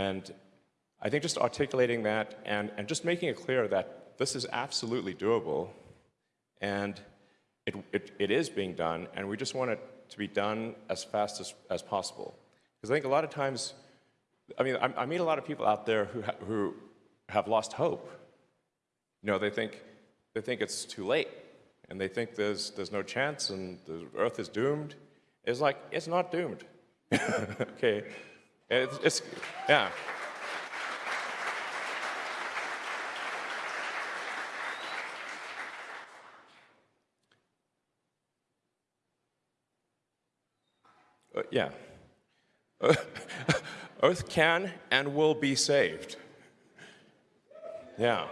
And I think just articulating that and, and just making it clear that this is absolutely doable and it, it, it is being done and we just want it to be done as fast as, as possible. Because I think a lot of times, I mean, I, I meet a lot of people out there who, ha who have lost hope. You know, they think, they think it's too late and they think there's, there's no chance and the earth is doomed. It's like, it's not doomed. okay? It's, it's, yeah. Uh, yeah. Earth can and will be saved. Yeah.